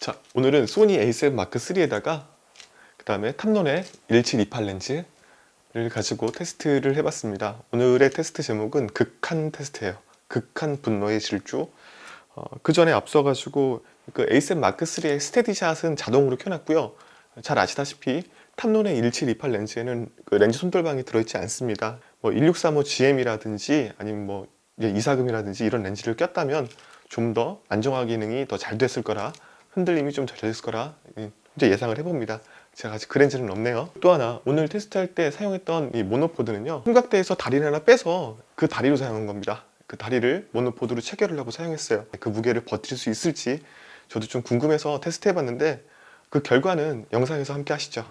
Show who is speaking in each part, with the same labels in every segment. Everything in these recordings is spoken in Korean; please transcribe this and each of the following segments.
Speaker 1: 자 오늘은 소니 a7 마크 3에다가 그 다음에 탐론의 1728 렌즈를 가지고 테스트를 해봤습니다. 오늘의 테스트 제목은 극한 테스트예요. 극한 분노의 질주. 어, 그 전에 앞서 가지고 그 a7 마크 3의 스테디샷은 자동으로 켜놨고요. 잘 아시다시피 탐론의 1728 렌즈에는 그 렌즈 손떨방이 들어있지 않습니다. 뭐 1635GM이라든지 아니면 뭐 이사금이라든지 이런 렌즈를 꼈다면 좀 더 안정화 기능이 더 잘 됐을 거라 흔들림이 좀잘 됐을 거라 이제 예상을 해봅니다. 제가 아직 그 렌즈는 없네요. 또 하나 오늘 테스트할 때 사용했던 이 모노포드는요 삼각대에서 다리를 하나 빼서 그 다리로 사용한 겁니다. 그 다리를 모노포드로 체결을 하고 사용했어요. 그 무게를 버틸 수 있을지 저도 좀 궁금해서 테스트 해봤는데 그 결과는 영상에서 함께 하시죠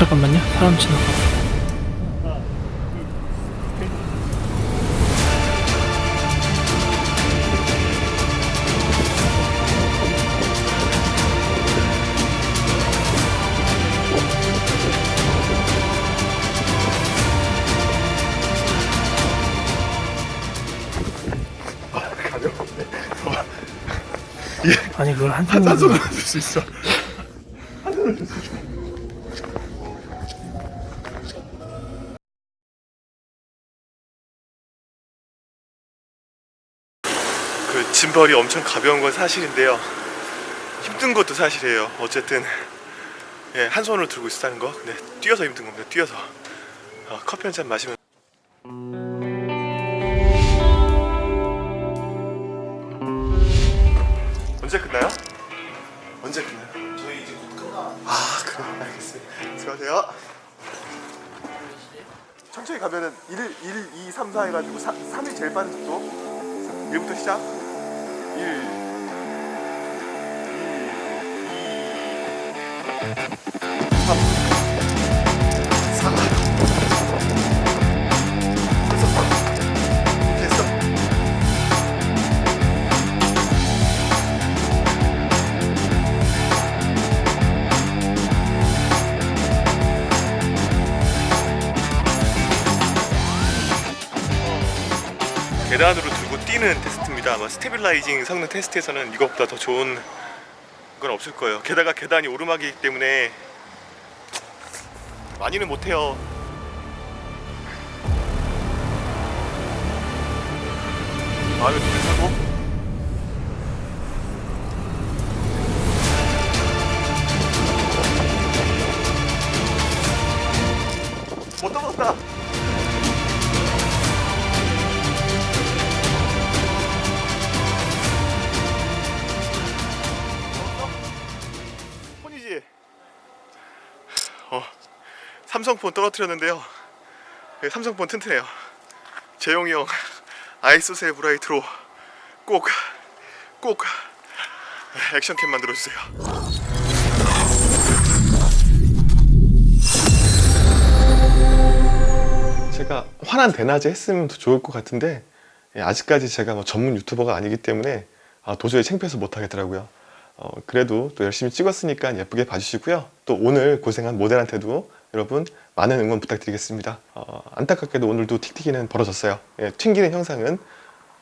Speaker 2: 잠깐만요. 사람 지나가. 아니 그걸 한 손으로
Speaker 1: 손으로 줄수 있어 그 짐벌이 엄청 가벼운 건 사실인데요. 힘든 것도 사실이에요. 어쨌든 예, 한 손으로 들고 있다는 거. 근데 뛰어서 힘든 겁니다. 뛰어서. 어, 커피 한 잔 마시면. 언제 끝나요? 언제 끝나요?
Speaker 3: 저희 이제 곧 끝나.
Speaker 1: 아 그럼 알겠습니다. 수고하세요. 천천히 가면은 1, 1, 2, 3, 4 해가지고 3, 3이 제일 빠른 속도. 1부터 시작. 1 3 4 됐어 계단으로 들고 뛰는 테스트 입니다. 아마 stabilizing 성능 테스트에서는 이것보다 더 좋은 건 없을 거예요. 게다가 계단이 오르막이기 때문에 많이는 못해요. 마음에 드는 사고? 못 떨어졌다. 삼성폰 떨어뜨렸는데요. 네, 삼성폰 튼튼해요. 재용이 형 아이소셀 브라이트로 꼭 꼭 액션캠 만들어주세요. 제가 화난 대낮에 했으면 더 좋을 것 같은데 예, 아직까지 제가 뭐 전문 유튜버가 아니기 때문에 아, 도저히 창피해서 못하겠더라고요. 어, 그래도 또 열심히 찍었으니까 예쁘게 봐주시고요. 또 오늘 고생한 모델한테도 여러분 많은 응원 부탁드리겠습니다. 어, 안타깝게도 오늘도 틱틱이는 벌어졌어요. 예, 튕기는 현상은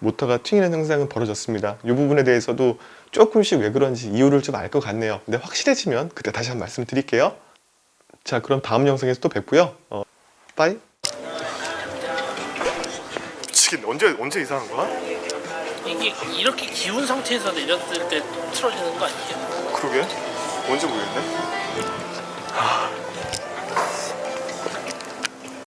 Speaker 1: 모터가 튕기는 현상은 벌어졌습니다. 이 부분에 대해서도 조금씩 왜 그런지 이유를 좀 알 것 같네요. 근데 확실해지면 그때 다시 한 번 말씀드릴게요. 자 그럼 다음 영상에서 또 뵙고요. 어, 빠이. 미치겠네. 언제 언제 이상한 거야?
Speaker 2: 이게 이렇게 기운 상태에서 내렸을 때 틀어지는 거 아니에요?
Speaker 1: 그러게. 뭔지 모르겠네 하,